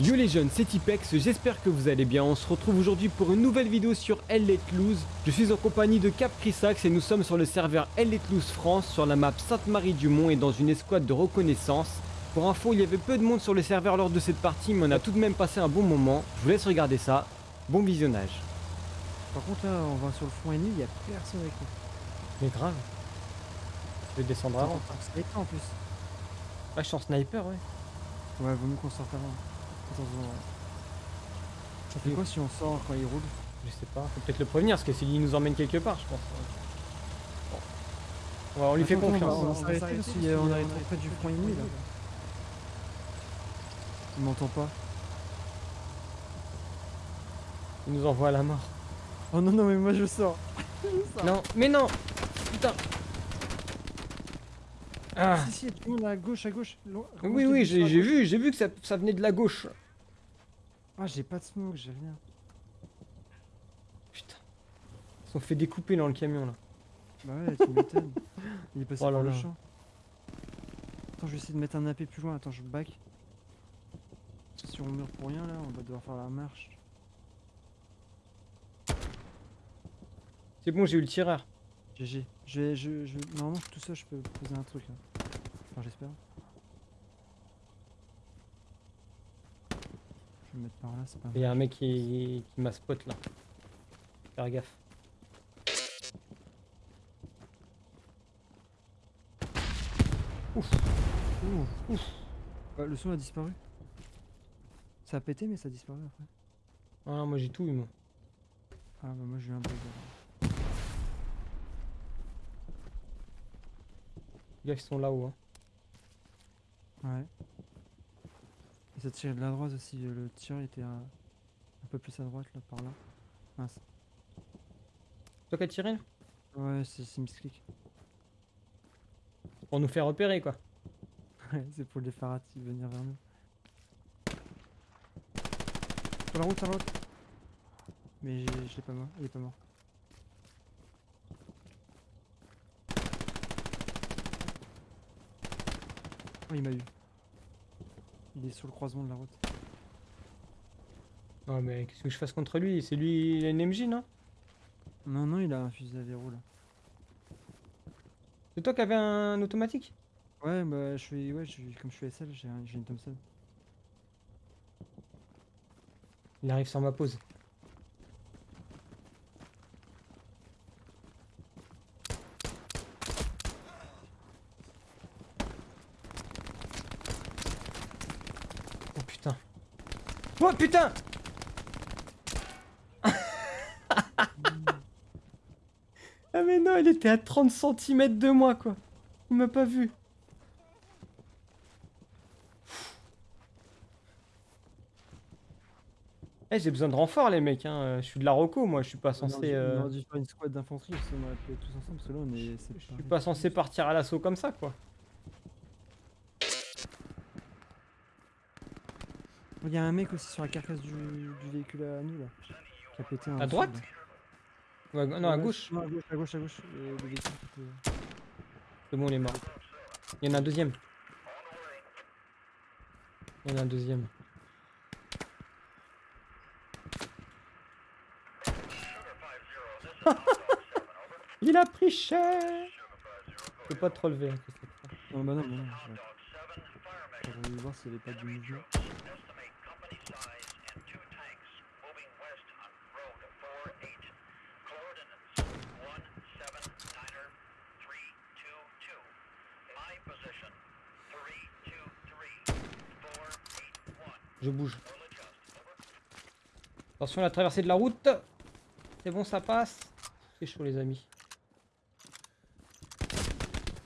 Yo les jeunes, c'est Tipex, j'espère que vous allez bien. On se retrouve aujourd'hui pour une nouvelle vidéo sur Elle Let Loose. Je suis en compagnie de Cap Crisax et nous sommes sur le serveur Elle Let Loose France sur la map Sainte-Marie-du-Mont et dans une escouade de reconnaissance. Pour info, il y avait peu de monde sur le serveur lors de cette partie, mais on a tout de même passé un bon moment. Je vous laisse regarder ça. Bon visionnage. Par contre là on va sur le front ennemi, il y a personne avec nous. Mais grave. Je vais descendre avant. En plus. Ah, je suis en sniper, ouais. Ouais, vaut mieux qu'on sorte avant. Attention. ouais. Ça fait quoi si on sort quand il roule Je sais pas, faut peut-être le prévenir, parce que s'il nous emmène quelque part, je pense. Bon. Ouais, on lui fait Attends, confiance. On qu'on arrive trop près du front ennemi là. Il m'entend pas. Il nous envoie à la mort. Oh non, non, mais moi je sors. Non, mais non Putain Ah Si, si, du monde à gauche, à gauche. Oui, oui, j'ai vu, j'ai vu que ça, ça venait de la gauche. Ah, j'ai pas de smoke, j'ai rien. Putain. Ils se sont fait découper dans le camion, là. Bah ouais, tu m'étonnes. Il est passé Oh là par le là. champ. Attends, je vais essayer de mettre un AP plus loin. Attends, je back. Si on meurt pour rien là, on va devoir faire la marche. C'est bon, j'ai eu le tireur. GG. Je vais, je, je, normalement, tout ça, je peux poser un truc. Là. Enfin, j'espère. Je vais me mettre par là, c'est pas Il y a un mec qui, qui m'a spot, là. Faire gaffe. Ouf. Ouh, ouf. Ouais, le son a disparu. Ça a pété, mais ça a disparu après. Ah, moi j'ai tout eu, moi. Ah, bah moi j'ai eu un bug. Les gars qui sont là-haut, hein. Ouais. Et ça tirait de la droite aussi. euh, Le tir était un, un peu plus à droite là, par là. Mince. Toi qui as tiré, là Ouais, c'est misclick. Pour nous faire repérer, quoi. Ouais, c'est pour les Farati venir vers nous. Sur la route, sur la route. Mais je l'ai pas mort, il est pas mort. Oh, il m'a eu. Il est sur le croisement de la route. Non, mais qu'est-ce que je fasse contre lui? C'est lui, il a une MJ, non? Non, non, il a un fusil à verrou là. C'est toi qui avais un automatique? Ouais, bah je suis, ouais, je suis, comme je suis SL, j'ai une Thompson. Il arrive sur ma pause. Oh putain. Oh putain Ah mais non, il était à 30 cm de moi quoi. Il m'a pas vu. Eh, j'ai besoin de renfort les mecs, hein. je suis de la Roco moi, je suis pas On censé... euh, On aurait dû faire une squad d'infanterie, qu'on aurait pu être tous ensemble, parce que là on est. Je suis pas censé partir à l'assaut comme ça quoi. Il y a un mec aussi sur la carcasse du, du véhicule à nous là. Qui a pété un. À droite non, à gauche. Non, à gauche, à gauche, à gauche. euh, le véhicule C'est bon, il est mort. Il y en a un deuxième. Il y en a un deuxième. il a pris cher Je peux pas te relever. hein. Non, bah non, bah non. je- voir s'il y avait pas du mouvement. Je bouge. Attention à la traversée de la route. C'est bon, ça passe. C'est chaud, les amis.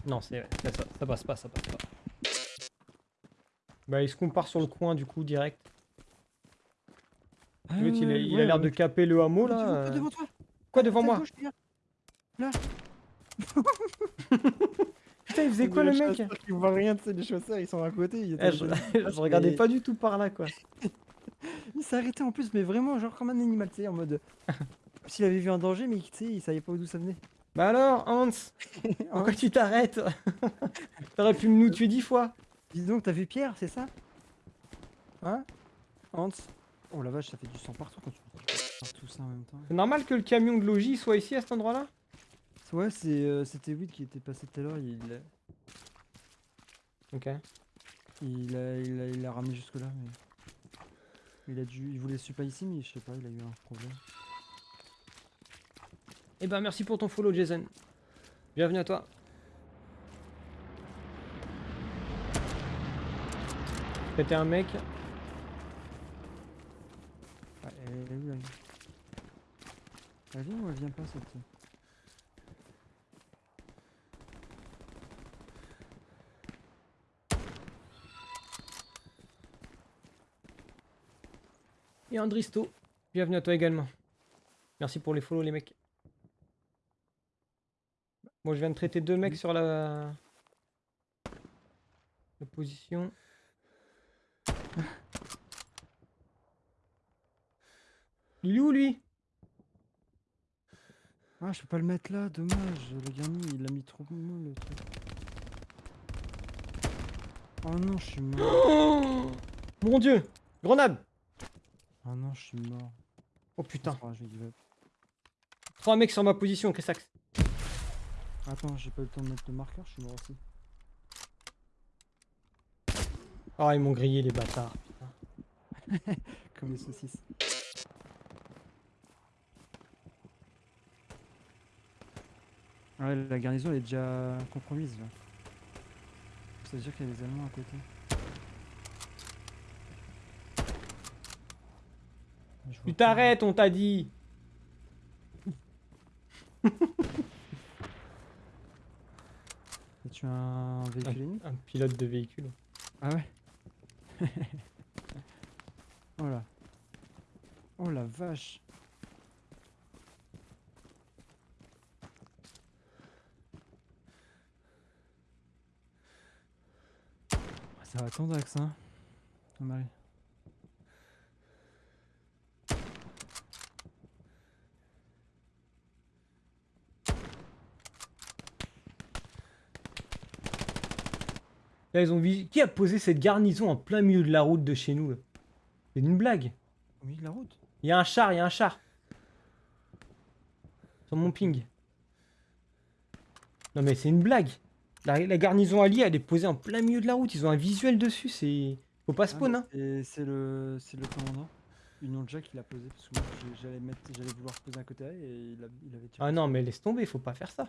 Non, c'est ça, ça, passe pas, ça passe pas. Bah, est-ce qu'on part sur le coin du coup direct? L'autre, il, a- il a ouais, l'air de caper le hameau là. vois, devant toi Quoi devant moi? Putain, il faisait quoi le mec Ils voient rien, tu sais, les chasseurs, ils sont à côté. Ils, Eh, je, je regardais pas du tout par là quoi. il s'est arrêté en plus, mais vraiment, genre comme un animal, tu sais, en mode. Comme s'il avait vu un danger, mais tu sais, il savait pas d'où ça venait. Bah alors, Hans? Pourquoi tu t'arrêtes? T'aurais pu nous tuer dix fois Dis donc, t'as vu Pierre, c'est ça? Hein? Hans? Oh la vache, ça fait du sang partout quand tu tout ça en même temps. C'est normal que le camion de logis soit ici à cet endroit-là? Ouais, c'est, euh, c'était Will qui était passé tout à l'heure. Il, a- Ok. il, a, il, a, il a ramené jusque là, mais il a dû, il voulait super ici, mais je sais pas, il a eu un problème. Eh ben merci pour ton follow Jason. Bienvenue à toi. C'était un mec. Ah, elle est où elle Elle vient ou elle vient pas cette Et Andristo. Bienvenue à toi également. Merci pour les follow les mecs. Moi je viens de traiter deux mecs sur la... la position. Il est où lui? Ah, je peux pas le mettre là, dommage. Le garni, il a mis trop mou le truc. Oh non, je suis mort. Oh Mon dieu Grenade Oh non, je suis mort. Oh putain. Ah. Trois mecs sur ma position, Chrysax. Attends, j'ai pas eu le temps de mettre le marqueur, je suis mort aussi. Ah ils m'ont grillé les bâtards. putain. Comme les saucisses. Ouais, la garnison elle est déjà compromise là. Ça veut dire qu'il y a des Allemands à côté. Je vois Tu t'arrêtes, on t'a dit tu as un véhicule Un pilote de véhicule. Ah ouais Oh là. Oh la vache. Ça va avec ça. hein. Oh, Là, ils ont vu... Qui a posé cette garnison en plein milieu de la route de chez nous là C'est une blague. Au milieu de la route Il y a un char, il y a un char. Sur mon ping. Non mais c'est une blague. La, la garnison alliée, elle est posée en plein milieu de la route. Ils ont un visuel dessus, c'est... Faut pas spawn, hein. Et c'est le c'est le commandant. Une autre Jack il a posé parce que j'allais mettre j'allais vouloir poser un côté A et il, a- il avait tiré. Ah non, mais laisse tomber, faut pas faire ça.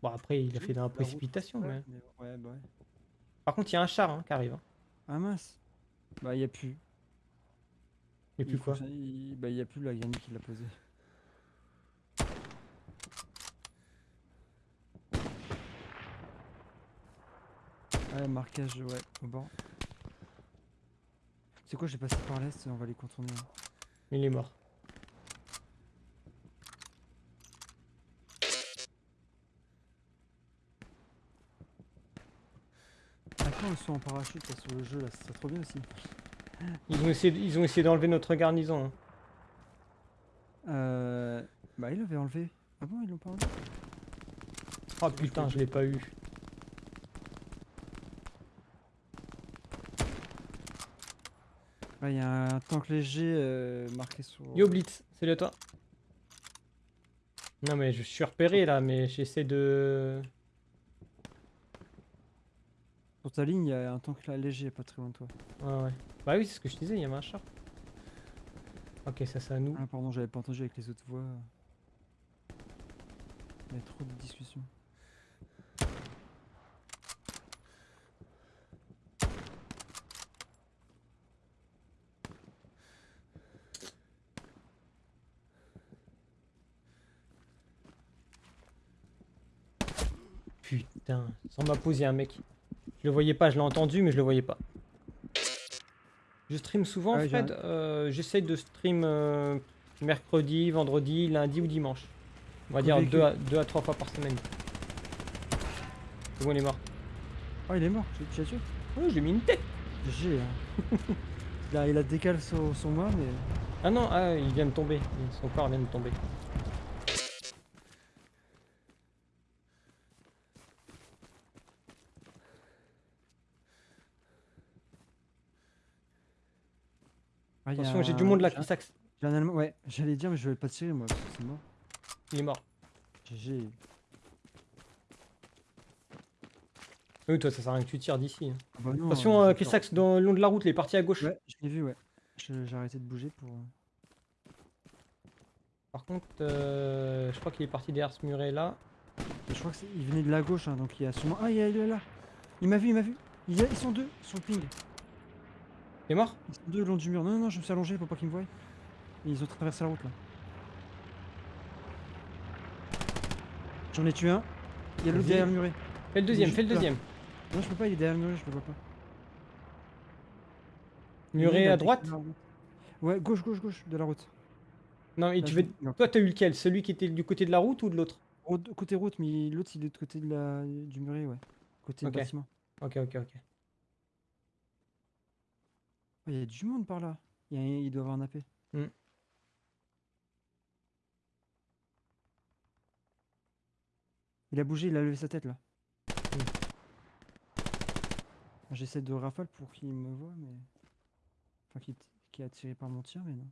Bon, après, il a fait dans la la route, précipitation, mais ouais bah ouais. Par contre, il y a un char hein, qui arrive. hein. Ah mince. Bah y a plus. Il quoi faut que ça- il- Bah y a plus la granny qui l'a posé. Ouais, marquage, ouais, au bord. C'est quoi, j'ai passé par l'est, on va les contourner. hein. Il est mort. On soit en parachute là, sur le jeu, là, serait trop bien aussi. Ils ont essayé, ils ont essayé d'enlever notre garnison. hein. Euh... Bah, ils l'avaient enlevé. Ah bon, ils l'ont pas enlevé? Oh putain, je l'ai pas eu. Ouais, il y a un tank léger euh, marqué sur. Yo Blitz, salut à toi. Non mais je suis repéré là, mais j'essaie de... Sur ta ligne, il y a un tank là, léger, pas très loin de toi. Ouais ouais. Bah oui, c'est ce que je disais, il y avait un char. Ok, ça c'est à nous. Ah, pardon, j'avais pas entendu avec les autres voix. Il y a trop de discussions. Putain, sans ma pause, il y a un mec. Je le voyais pas, je l'ai entendu, mais je le voyais pas. Je stream souvent, Ouais, j'ai Fred. euh, J'essaye de stream euh, mercredi, vendredi, lundi ou dimanche. On va dire véhicule. deux à, deux à trois fois par semaine. C'est bon, il est mort. Oh, il est mort, tu l'as tué Oh, j'ai mis une tête. J'ai. Hein. il, a, il a décalé sur moi, mais. Ah non, ah, il vient de tomber. Son corps vient de tomber. Ah, a Attention, j'ai du monde là, Chrisax. j'ai un Allemand. Ouais, j'allais dire, mais je vais pas tirer moi, parce que c'est mort. Il est mort. GG. Oui, toi, ça sert à rien que tu tires d'ici. hein. Ah bah Attention, euh, euh, Chrisax, dans le long de la route, il est parti à gauche. Ouais, je l'ai vu, ouais. J'ai arrêté de bouger pour. euh, Par contre, euh, je crois qu'il est parti derrière ce muret là. je crois qu'il venait de la gauche, hein, donc il y a sûrement. Ah, il y a- il est là. Il m'a vu, il m'a vu. Il y a- Ils sont deux sur le ping. Il est mort Ils sont deux le long du mur. Non, non, non, je me suis allongé pour pas qu'ils me voient. Ils ont traversé la route là. J'en ai tué un. Il y a l'autre derrière le muret. Fais le deuxième, fais le deuxième. Non, je peux pas, il est derrière le muret, je le vois pas. Muret à droite. Ouais, gauche, gauche, gauche de la route. Non, Là, tu veux... Toi, t'as eu lequel? Celui qui était du côté de la route ou de l'autre? Côté route, mais l'autre il est de côté de la... du muret, ouais. Côté Ok. bâtiment. Ok, ok, ok. Il y a du monde par là. Il, y a- il doit avoir un AP. Hmm. Il a bougé, il a levé sa tête là. J'essaie de rafale pour qu'il me voit, mais. Enfin, qu'il qu'il est attiré par mon tir, mais non.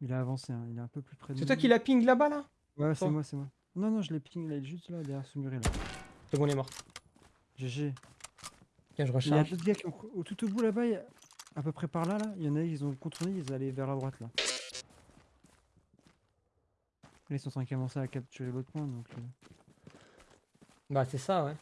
Il a avancé, hein, il est un peu plus près de C'est toi qui l'as ping là-bas là? Ouais, c'est moi, c'est moi. Non, non, je l'ai ping, là, il est juste là, derrière ce muret là. C'est bon, il est mort. GG. Tiens, je Il y a recharge. d'autres gars qui ont... au- tout au bout là-bas, il y a- à peu près par là, là, il y en a, ils ont contourné, ils allaient vers la droite là. Là, ils sont en train de commencer à capturer l'autre point, donc... euh, Bah, c'est ça, ouais.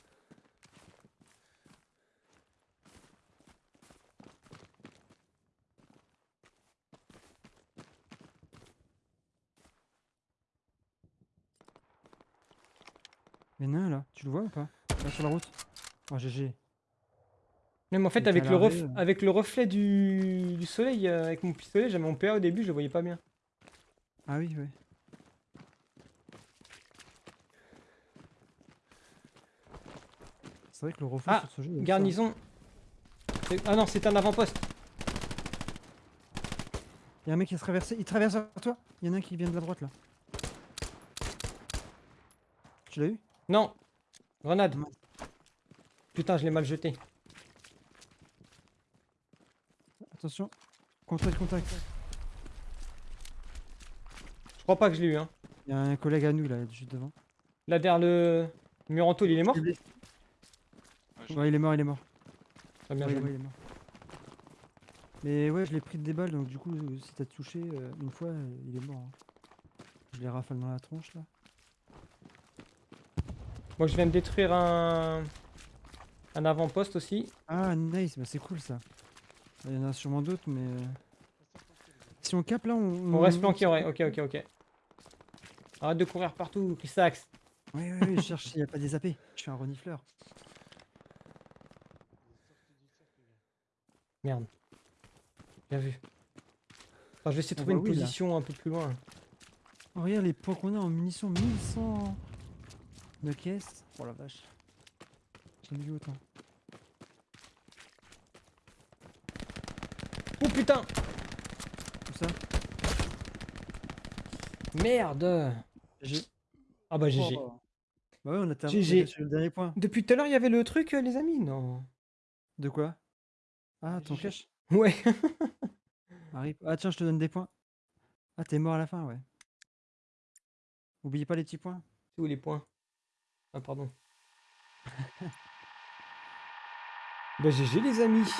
Il y en a un là, tu le vois ou pas? Là sur la route? Oh GG. Même en fait, avec le, ref- euh. avec le reflet du, du soleil, euh, avec mon pistolet, j'avais mon PA au début, je le voyais pas bien. Ah oui, oui. C'est vrai que le reflet Ah, sur ce jeu... Garnison. Ah non, c'est un avant-poste. Il y a un mec qui se traversé, il traverse vers toi. Il y en a un qui vient de la droite là. Tu l'as eu? Non. Grenade. Putain, je l'ai mal jeté. Attention. Contact, contact. Je crois pas que je l'ai eu. Hein. Il y a un collègue à nous là, juste devant. Là, derrière le mur en tôle, il est mort? Il est blessé. Ouais, il est mort, il est mort. Ah, bien Ouais, joué. ouais, il est mort. Mais ouais, je l'ai pris de des balles, donc du coup, euh, si t'as touché euh, une fois, euh, il est mort. hein. Je l'ai rafale dans la tronche là. Moi, je viens de détruire un, un avant-poste aussi. Ah, nice, bah c'est cool ça. Il y en a sûrement d'autres, mais. euh, Si on cap là, on. On reste planqué, ouais. Ok, ok, ok. Arrête de courir partout, Chrisax. Ouais, ouais, ouais, je cherche s'il n'y a pas des AP. Je suis un renifleur. Merde. Bien vu. Attends, je vais essayer de trouver une oui, là. position un peu plus loin. Oh, regarde les points qu'on a en munitions 1100 de caisse. Oh la vache. J'ai vu autant. Oh putain Tout ça? Merde J'ai. Ah bah GG. Oh. Bah ouais, on a terminé GG. sur le dernier point. Depuis tout à l'heure, il y avait le truc, euh, les amis Non? De quoi? Ah, ton GG. cache Ouais. Arrive. Ah tiens, je te donne des points. Ah, t'es mort à la fin, ouais. Oubliez pas les petits points. C'est où les points Ah, pardon. bah GG, les amis